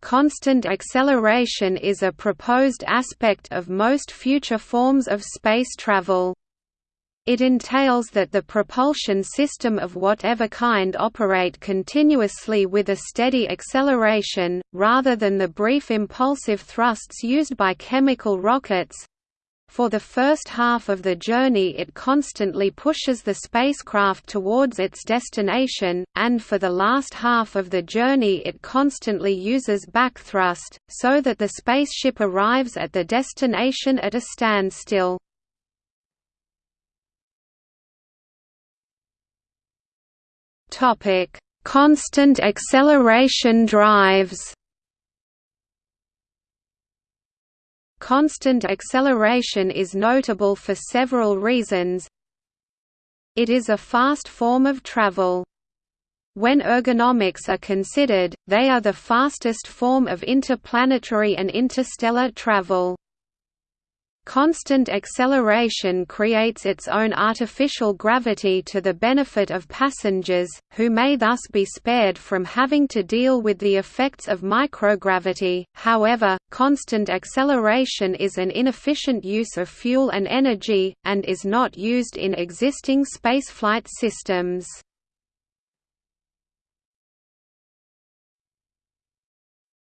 constant acceleration is a proposed aspect of most future forms of space travel. It entails that the propulsion system of whatever kind operate continuously with a steady acceleration, rather than the brief impulsive thrusts used by chemical rockets. For the first half of the journey it constantly pushes the spacecraft towards its destination, and for the last half of the journey it constantly uses backthrust, so that the spaceship arrives at the destination at a standstill. Constant acceleration drives. Constant acceleration is notable for several reasons. It is a fast form of travel. When ergonomics are considered, they are the fastest form of interplanetary and interstellar travel. Constant acceleration creates its own artificial gravity to the benefit of passengers, who may thus be spared from having to deal with the effects of microgravity. However, constant acceleration is an inefficient use of fuel and energy, and is not used in existing spaceflight systems.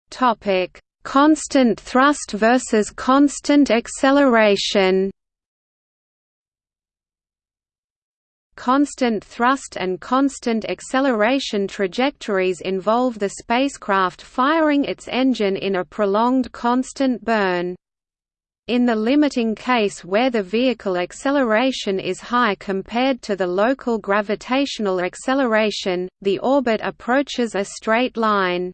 Topic Constant thrust versus constant acceleration Constant thrust and constant acceleration trajectories involve the spacecraft firing its engine in a prolonged constant burn. In the limiting case where the vehicle acceleration is high compared to the local gravitational acceleration, the orbit approaches a straight line.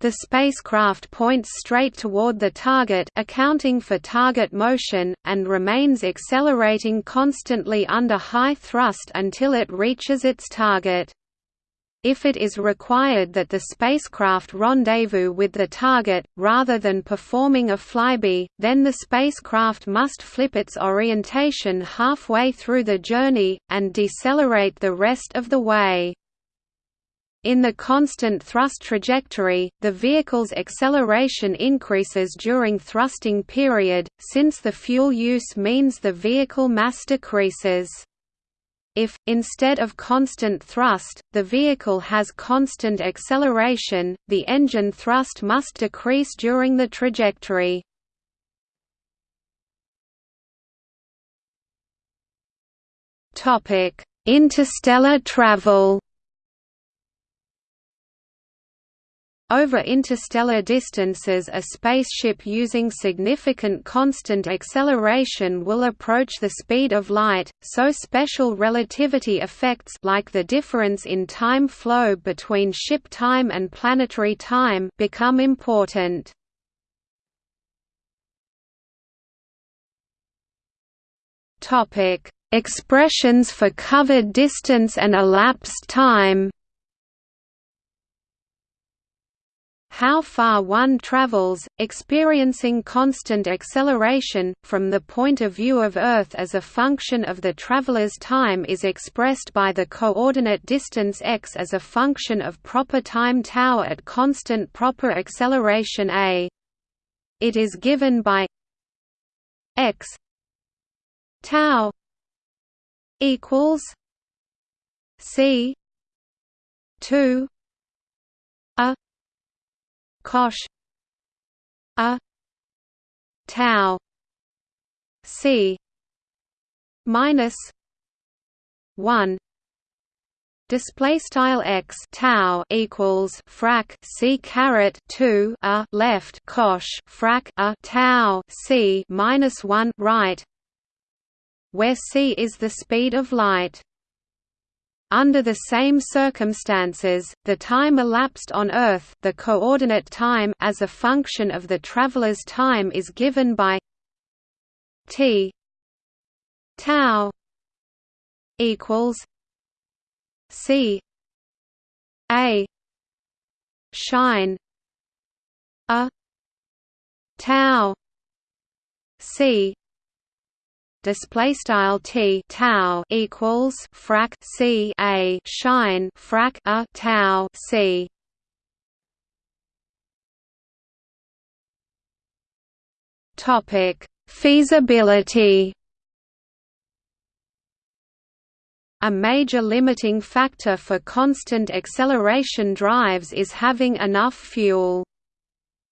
The spacecraft points straight toward the target accounting for target motion, and remains accelerating constantly under high thrust until it reaches its target. If it is required that the spacecraft rendezvous with the target, rather than performing a flyby, then the spacecraft must flip its orientation halfway through the journey, and decelerate the rest of the way. In the constant thrust trajectory, the vehicle's acceleration increases during thrusting period, since the fuel use means the vehicle mass decreases. If, instead of constant thrust, the vehicle has constant acceleration, the engine thrust must decrease during the trajectory. Interstellar travel Over interstellar distances a spaceship using significant constant acceleration will approach the speed of light, so special relativity effects like the difference in time flow between ship time and planetary time become important. Expressions for covered distance and elapsed time how far one travels, experiencing constant acceleration, from the point of view of Earth as a function of the traveler's time is expressed by the coordinate distance x as a function of proper time tau at constant proper acceleration a. It is given by x tau equals c 2 a cosh a. Tau. C. Minus 1 Display style x tau equals frac c caret two a left cosh frac a tau c minus one right, where c is the speed of light. Under the same circumstances, the time elapsed on Earth the coordinate time as a function of the traveler's time is given by t tau equals c a shine a tau c display style t tau equals frac c a shine frac a tau c topic feasibility A major limiting factor for constant acceleration drives is having enough fuel.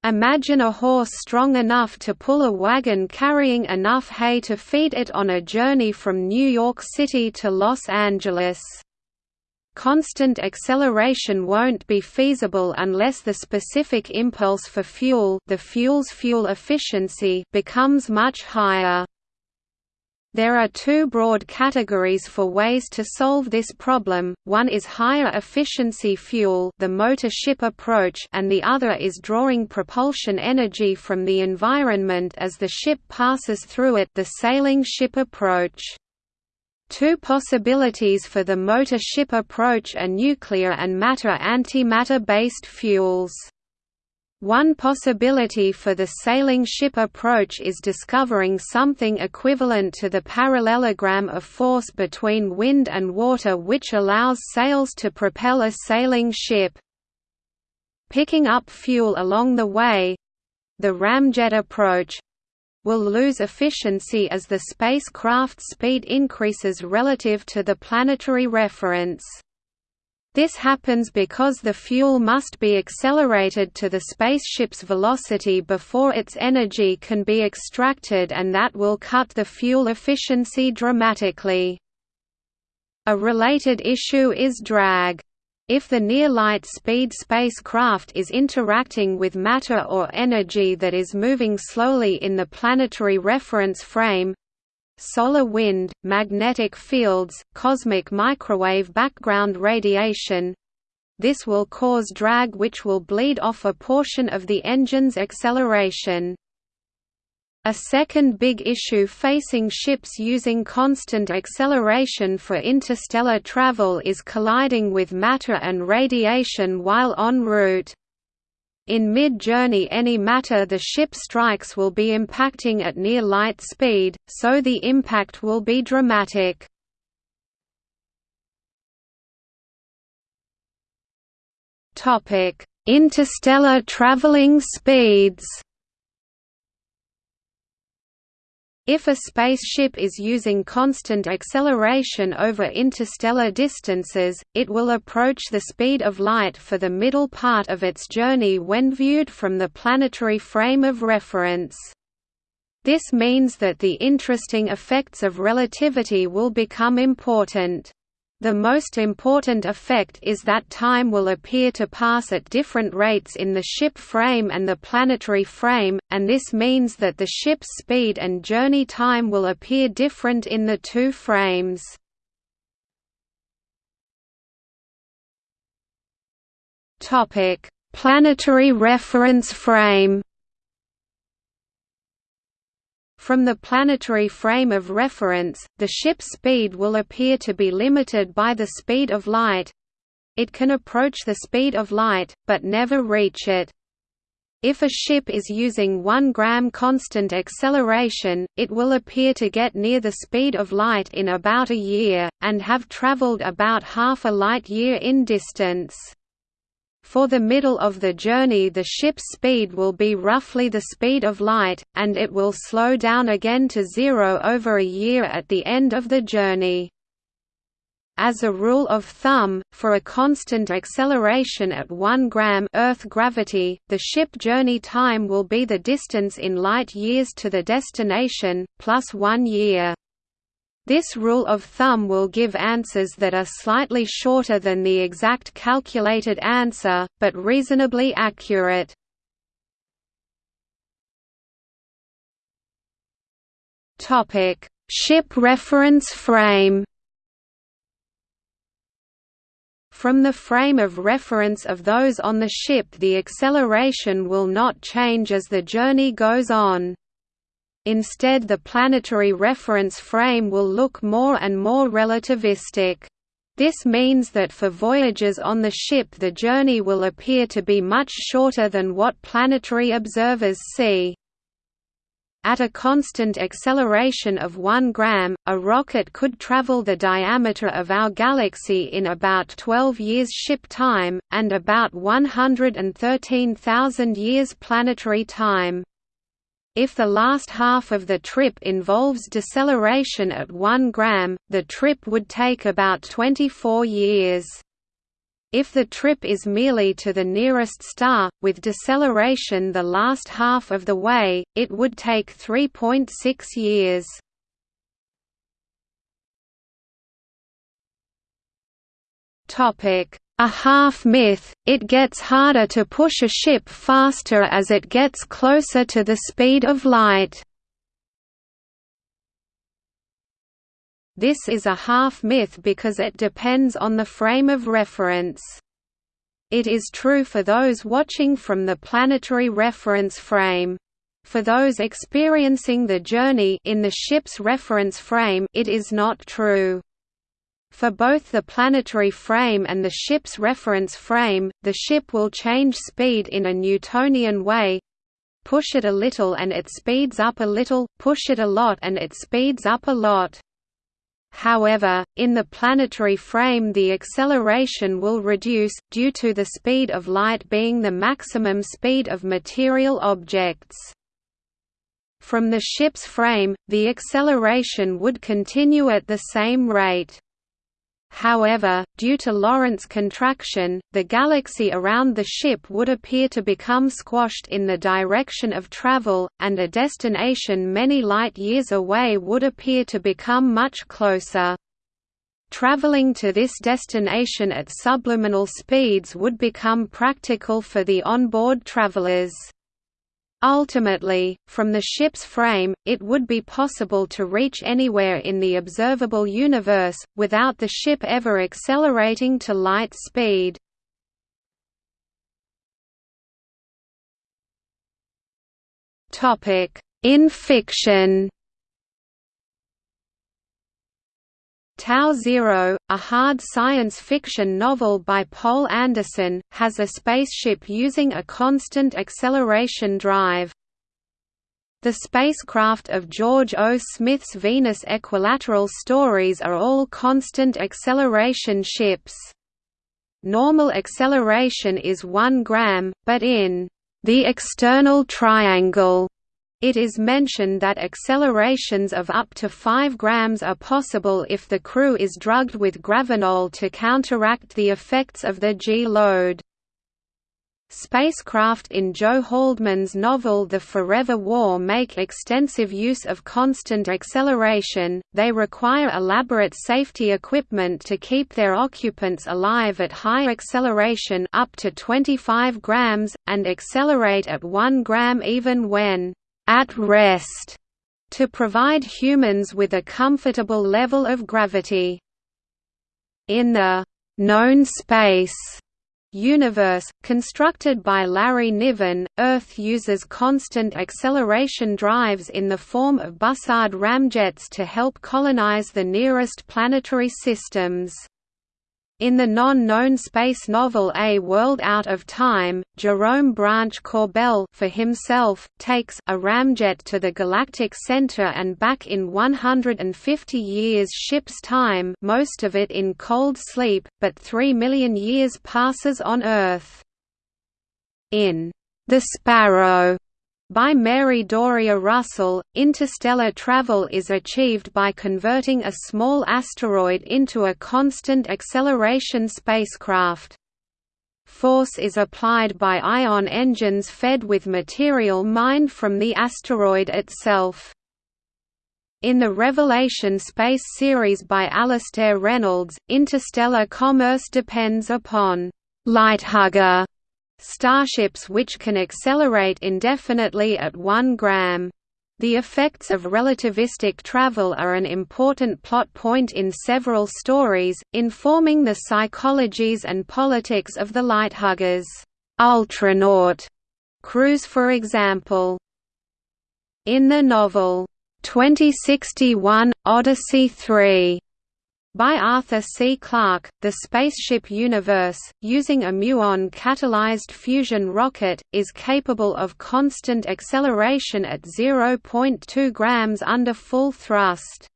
Imagine a horse strong enough to pull a wagon carrying enough hay to feed it on a journey from New York City to Los Angeles. Constant acceleration won't be feasible unless the specific impulse for fuel the fuel's fuel efficiency becomes much higher. There are two broad categories for ways to solve this problem, one is higher efficiency fuel the motor ship approach and the other is drawing propulsion energy from the environment as the ship passes through it the sailing ship approach. Two possibilities for the motor ship approach are nuclear and matter-antimatter based fuels. One possibility for the sailing ship approach is discovering something equivalent to the parallelogram of force between wind and water which allows sails to propel a sailing ship. Picking up fuel along the way—the ramjet approach, will lose efficiency as the spacecraft's speed increases relative to the planetary reference. This happens because the fuel must be accelerated to the spaceship's velocity before its energy can be extracted and that will cut the fuel efficiency dramatically. A related issue is drag. If the near-light speed spacecraft is interacting with matter or energy that is moving slowly in the planetary reference frame, solar wind, magnetic fields, cosmic microwave background radiation. This will cause drag which will bleed off a portion of the engine's acceleration. A second big issue facing ships using constant acceleration for interstellar travel is colliding with matter and radiation while en route. In mid-journey any matter the ship strikes will be impacting at near light speed, so the impact will be dramatic. Interstellar traveling speeds If a spaceship is using constant acceleration over interstellar distances, it will approach the speed of light for the middle part of its journey when viewed from the planetary frame of reference. This means that the interesting effects of relativity will become important. The most important effect is that time will appear to pass at different rates in the ship frame and the planetary frame, and this means that the ship's speed and journey time will appear different in the two frames. Planetary reference frame from the planetary frame of reference, the ship's speed will appear to be limited by the speed of light. It can approach the speed of light, but never reach it. If a ship is using 1 gram constant acceleration, it will appear to get near the speed of light in about a year, and have traveled about half a light year in distance. For the middle of the journey the ship's speed will be roughly the speed of light, and it will slow down again to zero over a year at the end of the journey. As a rule of thumb, for a constant acceleration at 1 gram Earth gravity, the ship journey time will be the distance in light years to the destination, plus one year. This rule of thumb will give answers that are slightly shorter than the exact calculated answer, but reasonably accurate. Ship reference frame From the frame of reference of those on the ship the acceleration will not change as the journey goes on. Instead the planetary reference frame will look more and more relativistic. This means that for voyages on the ship the journey will appear to be much shorter than what planetary observers see. At a constant acceleration of 1 gram, a rocket could travel the diameter of our galaxy in about 12 years ship time, and about 113,000 years planetary time. If the last half of the trip involves deceleration at 1 gram, the trip would take about 24 years. If the trip is merely to the nearest star, with deceleration the last half of the way, it would take 3.6 years. A half myth, it gets harder to push a ship faster as it gets closer to the speed of light. This is a half-myth because it depends on the frame of reference. It is true for those watching from the planetary reference frame. For those experiencing the journey in the ship's reference frame it is not true. For both the planetary frame and the ship's reference frame, the ship will change speed in a Newtonian way push it a little and it speeds up a little, push it a lot and it speeds up a lot. However, in the planetary frame the acceleration will reduce, due to the speed of light being the maximum speed of material objects. From the ship's frame, the acceleration would continue at the same rate. However, due to Lorentz contraction, the galaxy around the ship would appear to become squashed in the direction of travel, and a destination many light-years away would appear to become much closer. Traveling to this destination at subluminal speeds would become practical for the onboard travelers. Ultimately, from the ship's frame, it would be possible to reach anywhere in the observable universe, without the ship ever accelerating to light speed. In fiction Tau Zero, a hard science fiction novel by Poul Anderson, has a spaceship using a constant acceleration drive. The spacecraft of George O. Smith's Venus Equilateral stories are all constant acceleration ships. Normal acceleration is 1 gram, but in the external triangle it is mentioned that accelerations of up to 5 grams are possible if the crew is drugged with gravinol to counteract the effects of the G-load. Spacecraft in Joe Haldeman's novel The Forever War make extensive use of constant acceleration, they require elaborate safety equipment to keep their occupants alive at high acceleration up to 25 grams, and accelerate at 1 gram even when at rest to provide humans with a comfortable level of gravity. In the known space universe, constructed by Larry Niven, Earth uses constant acceleration drives in the form of Bussard ramjets to help colonize the nearest planetary systems. In the non-known space novel A World Out of Time, Jerome Branch Corbell for himself, takes a ramjet to the galactic center and back in 150 years ship's time most of it in cold sleep, but 3 million years passes on Earth. In The Sparrow, by Mary Doria Russell, interstellar travel is achieved by converting a small asteroid into a constant acceleration spacecraft. Force is applied by ion engines fed with material mined from the asteroid itself. In the Revelation space series by Alastair Reynolds, interstellar commerce depends upon «lighthugger» starships which can accelerate indefinitely at 1 gram. The effects of relativistic travel are an important plot point in several stories, informing the psychologies and politics of the Lighthuggers ultranaut crews for example. In the novel, 2061, Odyssey 3, by Arthur C. Clarke, the spaceship Universe, using a muon-catalyzed fusion rocket, is capable of constant acceleration at 0.2 grams under full thrust.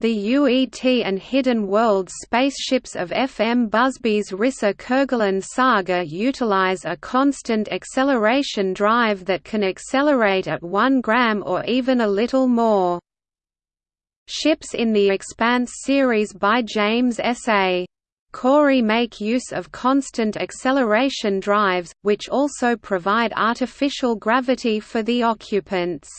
The UET and Hidden Worlds spaceships of F. M. Busby's Rissa Kerguelen saga utilize a constant acceleration drive that can accelerate at 1 gram or even a little more. Ships in the Expanse series by James S. A. Corey make use of constant acceleration drives, which also provide artificial gravity for the occupants.